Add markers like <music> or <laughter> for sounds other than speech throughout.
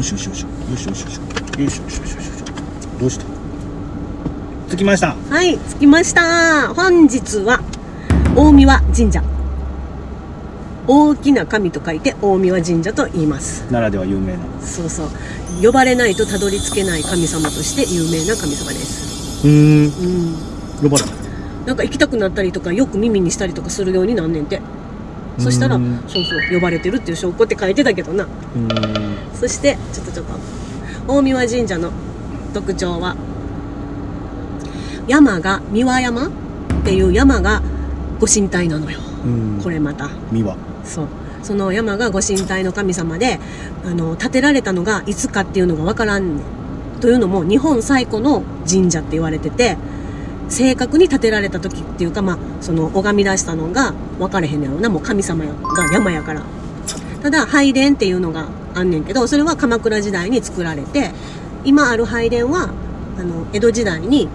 よしよしよしよしよしよしよしよしよしよしよしどうした着きましたはい着きました本日は大三輪神社大きな神と書いて大三輪神社と言います奈良では有名なそうそう呼ばれないとたどり着けない神様として有名な神様ですうーんうん呼ばれたなんか行きたくなったりとかよく耳にしたりとかするようになんねんてそしたらうそうそう呼ばれてるっていう証拠って書いてたけどなうんそしてちょっとちょっと大三輪神社の特徴は山が三輪山っていう山がご神体なのよ。うん。これまた。三輪。そう。その山がご神体の神様であの建てられたのがいつかっていうのがわからんねんというのも日本最古の神社って言われてて正確に建てられた時っていうかまあその拝み出したのが分かれへんねやろな。もう神様が山やから。ただ拝殿っていうのがあんねんけどそれは鎌倉時代に作られて今ある拝殿はあの江戸時代に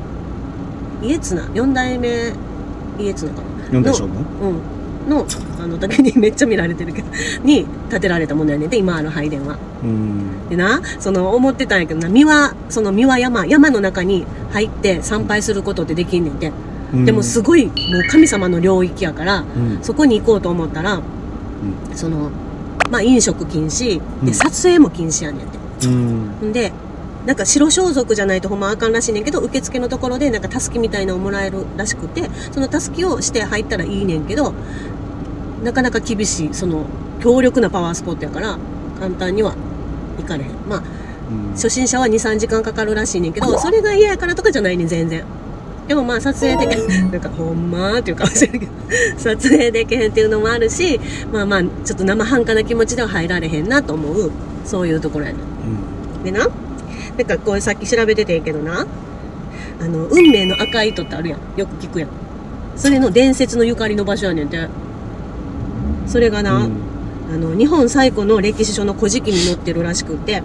家綱四代目家綱かな？四代将軍？うん、のあの時に <laughs> めっちゃ見られてるけどに建てられたものやねんで今ある拝殿は。うん。でなその思ってたんやけどな三輪その三輪山山の中に入って参拝することってできんねんて、でもすごいもう神様の領域やからうん。そこに行こうと思ったら、そのまあ飲食禁止。うん。で撮影も禁止やねんて。うん。んでなんか白装束じゃないとほんまあかんらしいねんけど受付のところでなんかたすきみたいなのをもらえるらしくてそのたすきをして入ったらいいねんけどなかなか厳しいその強力なパワースポットやから簡単には行かれへん。まあうん。初心者は23時間かかるらしいねんけどそれが嫌やからとかじゃないねん全然でもまあ撮影でき <laughs> なんかほんまーっていう顔してるけど <laughs> 撮影できへんっていうのもあるしまあまあちょっと生半可な気持ちでは入られへんなと思うそういうところやね。ん。でななんかこうさっき調べててんけどなあの運命の赤い糸ってあるやん。よく聞くやん。それの伝説のゆかりの場所やねんて。それがな、うん。あの日本最古の歴史書の古事記に載ってるらしくてあ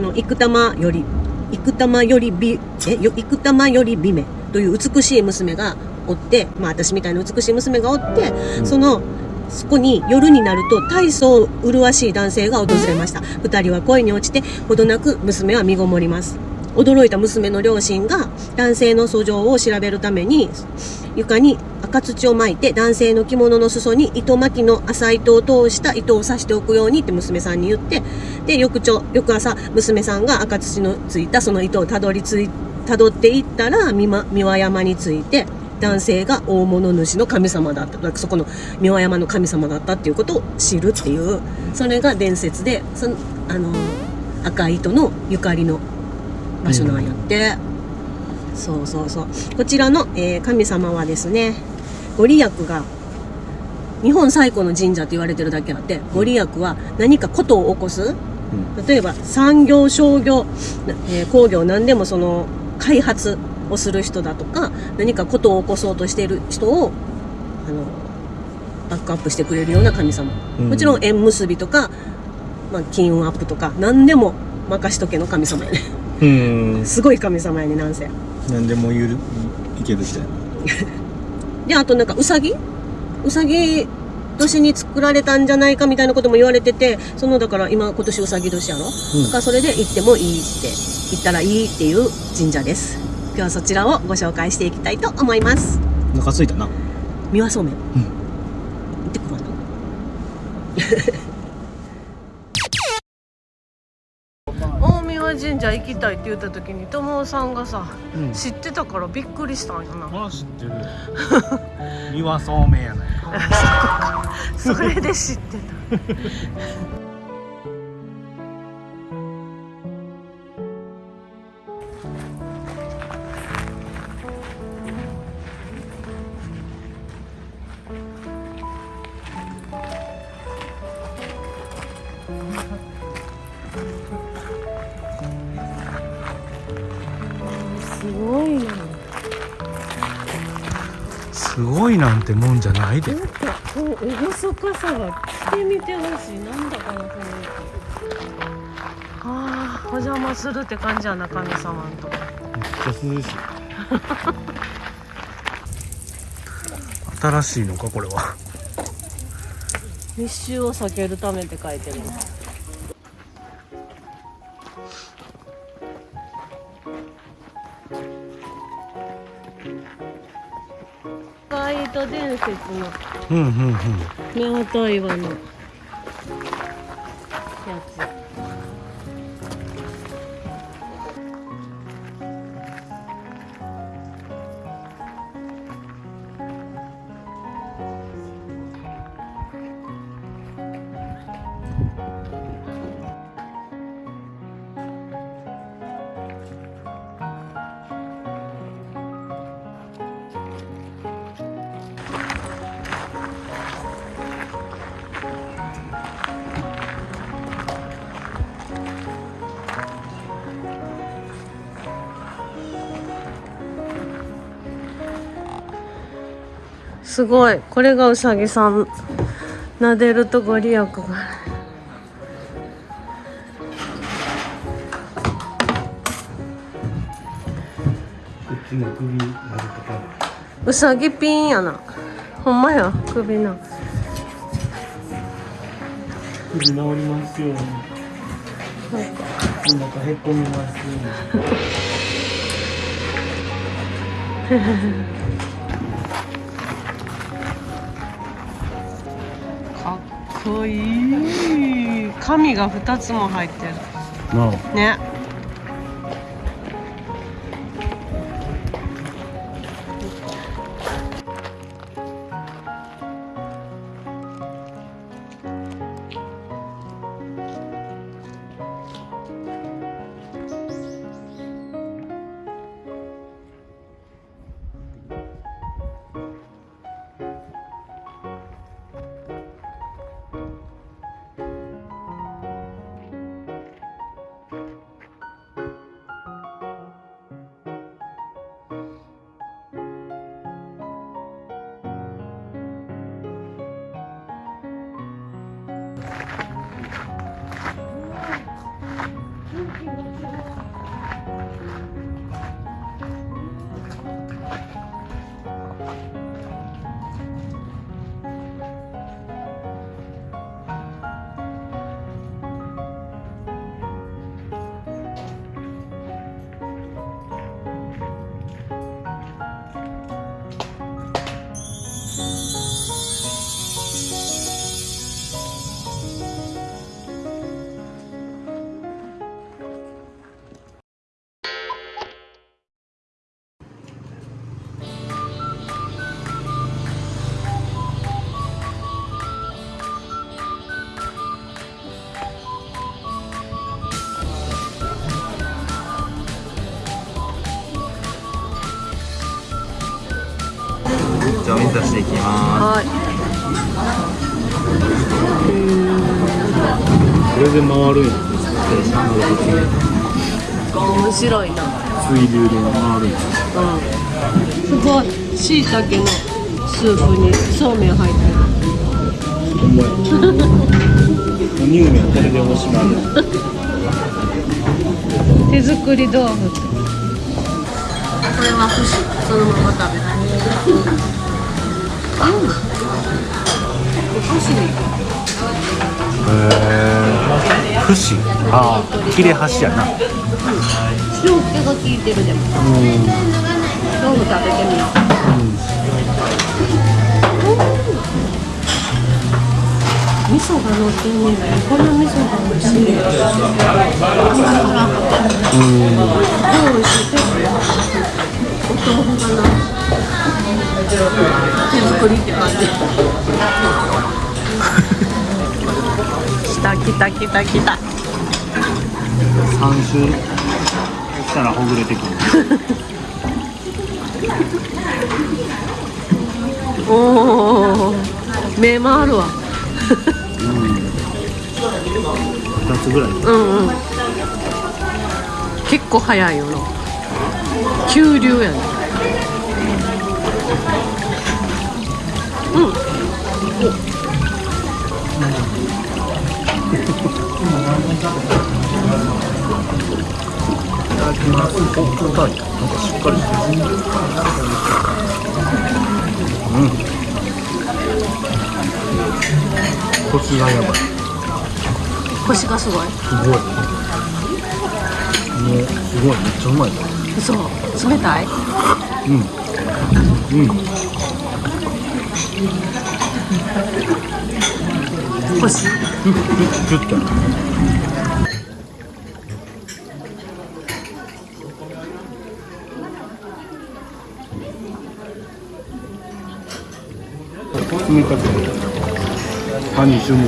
の生玉より生玉より美えよ生玉より美女という美しい娘がおってまあ私みたいな美しい娘がおって、うん。そのそこに夜になると大層麗しい男性が訪れました。二人は恋に落ちてほどなく娘は身ごもります。驚いた娘の両親が男性の訴状を調べるために床に赤土を巻いて男性の着物の裾に糸巻きの浅い糸を通した糸を刺しておくようにって娘さんに言ってで翌朝翌朝娘さんが赤土のついたその糸をたどりついたどっていったら三輪三輪山について男性が大物主の神様だった。そこの三輪山の神様だったっていうことを知るっていうそれが伝説でそのあの赤い糸のゆかりの場所なんやって、そうそうそう。こちらの、えー神様はですねご利益が日本最古の神社って言われてるだけあってご利益は何かことを起こす。うん。例えば産業商業、えー工業何でもその開発をする人だとか何かことを起こそうとしている人をあのバックアップしてくれるような神様、うん。もちろん縁結びとか、まあ、金運アップとか何でも任しとけの神様やね。うん。すごい神様やねなんせ。何でも言ういける人やな。<laughs> であとなんかうさぎ？うさぎ年に作られたんじゃないかみたいなことも言われててそのだから今今年うさぎ年やろ、うん。だからそれで行ってもいいって行ったらいいっていう神社です。今日はそちらをご紹介していきたいと思います。お腹すいたな。三輪そうめん、ん。行ってくるわな <laughs> 大三輪神社行きたいって言った時に友さんがさうん。知ってたからびっくりしたんやな。あ知ってる。<laughs> 三輪そうめんやない <laughs> それで知ってた。すごいなすごいなんてもんじゃないで。なんかこう厳かさが来てみてほしい。なんだかなこのあーお邪魔するって感じやな神様んと。めっちゃ涼しい。新しいのかこれは。密集を避けるためって書いてる説の。うんうんうん。夫婦岩のすごい。これがうさぎさん。撫でるとご利益が。うさぎピンやな。ほんまや首な首治りますように。なんかお腹へこみますよ <laughs> こいい。紙が2つも入ってる。なねじゃあお水出していきまはい。これで回るんや。面白いな。水流で回るん。やうん。すごいしいたけのスープにそうめん。入ってる乳麺これでおしまいや手作り豆腐これは串そのまま食べないへえ串ああ切れ端やな。塩気が効いてるでも豆腐食べてみよう味噌が乗ってん。ねん。この味噌が美味しいねうん。美味しいお豆腐がな手作りって感じ来た来た来た来た3周したらほぐれてくる。おお目回るわ。2つぐらい。うんうん。結構早いよな。急流やねシがやばい腰がすごいすごいもうすごいめっちゃうまい嘘冷たいうん。うん。欲しい。ふふふっと冷たくて歯に一緒に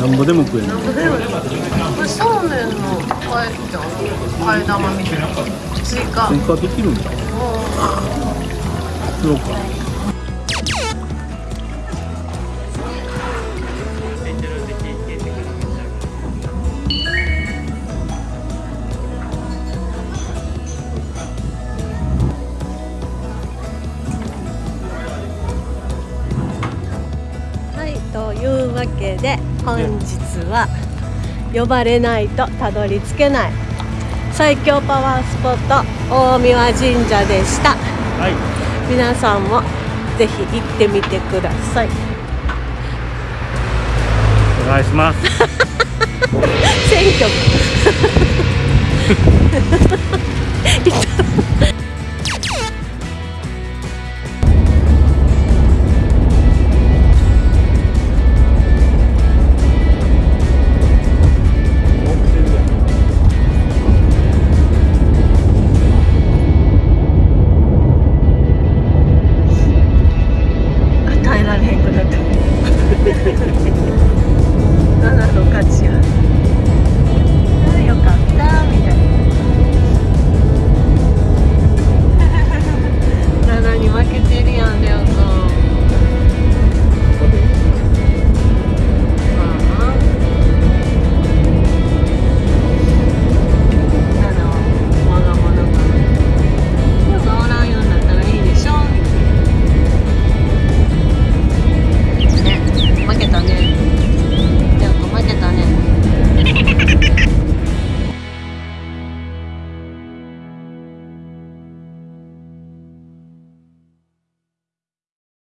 なんぼでも食えないこれそうめんの替えじゃん。替え玉みたいな。追加。追加できるんだそうかはいというわけで本日は呼ばれないとたどり着けない。最強パワースポット大神神社でした。はい。皆さんもぜひ行ってみてください。お願いします。<laughs> 選挙いただ